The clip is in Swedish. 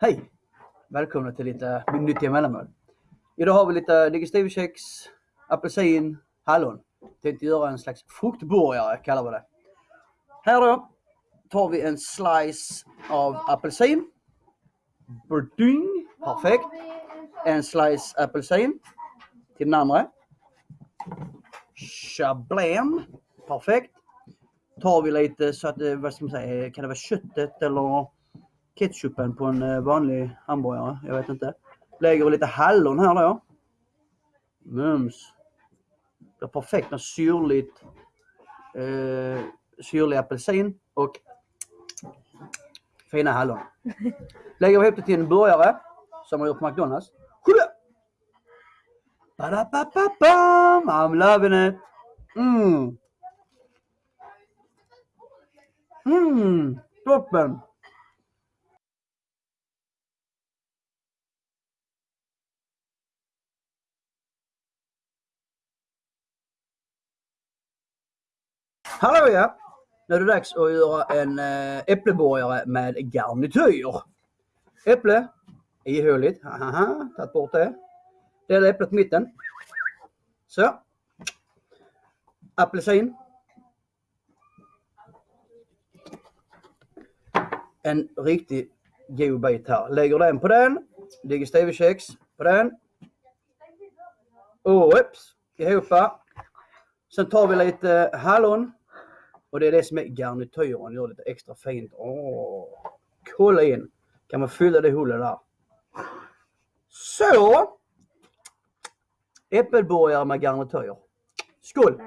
Hej! Välkomna till lite nyttiga mellanmål. Idag har vi lite digestivkex, apelsin, hallon. Tänkte göra en slags fruktburgare kallar vi det. Här då tar vi en slice av apelsin. Burding, perfekt. En slice apelsin till den andra. Chablam, perfekt. Tar vi lite så att vad ska man säga, kan det vara köttet eller ketchupen på en eh, vanlig hamburgare. Jag vet inte. Lägger vi lite hallon här då. Mums. Det är perfekt med syrligt, eh, syrlig apelsin och fina hallon. Lägger vi ihop det till en burgare som man gjort på McDonalds. Ba-da-ba-ba-bam! I'm loving it! Mm. Mm, toppen! Hallå ja! Nu är det dags att göra en eh, äppleborgare med garnityr. Äpple, ihåligt, haha, tagit bort det. Dela äpplet på mitten. Så. Apelsin. En riktig god bit här. Lägger den på den. Digestivkex på den. Och ups, ihop. Sen tar vi lite hallon och det är det som är garnityren, gör lite extra fint. Åh, kolla in! Kan man fylla det hålet där. Så! Äppelburgare med garnityr. Skål!